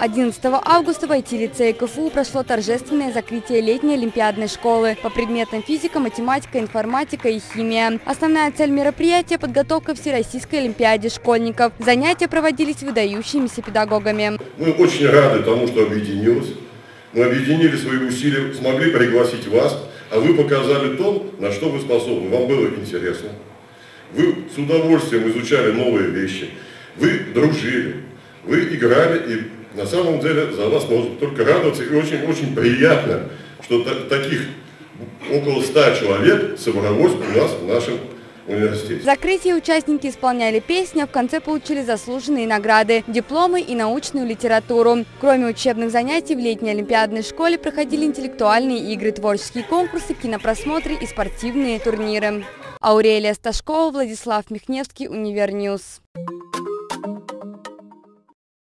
11 августа в IT-лицее КФУ прошло торжественное закрытие летней олимпиадной школы по предметам физика, математика, информатика и химия. Основная цель мероприятия – подготовка Всероссийской олимпиаде школьников. Занятия проводились выдающимися педагогами. Мы очень рады тому, что объединилось. Мы объединили свои усилия, смогли пригласить вас, а вы показали то, на что вы способны. Вам было интересно. Вы с удовольствием изучали новые вещи. Вы дружили. Вы играли, и на самом деле за вас можно только радоваться. И очень-очень приятно, что таких около ста человек собралось у нас в нашем университете. В закрытии участники исполняли песни, а в конце получили заслуженные награды, дипломы и научную литературу. Кроме учебных занятий, в летней олимпиадной школе проходили интеллектуальные игры, творческие конкурсы, кинопросмотры и спортивные турниры. Аурелия Сташкова, Владислав Михневский, Univer News.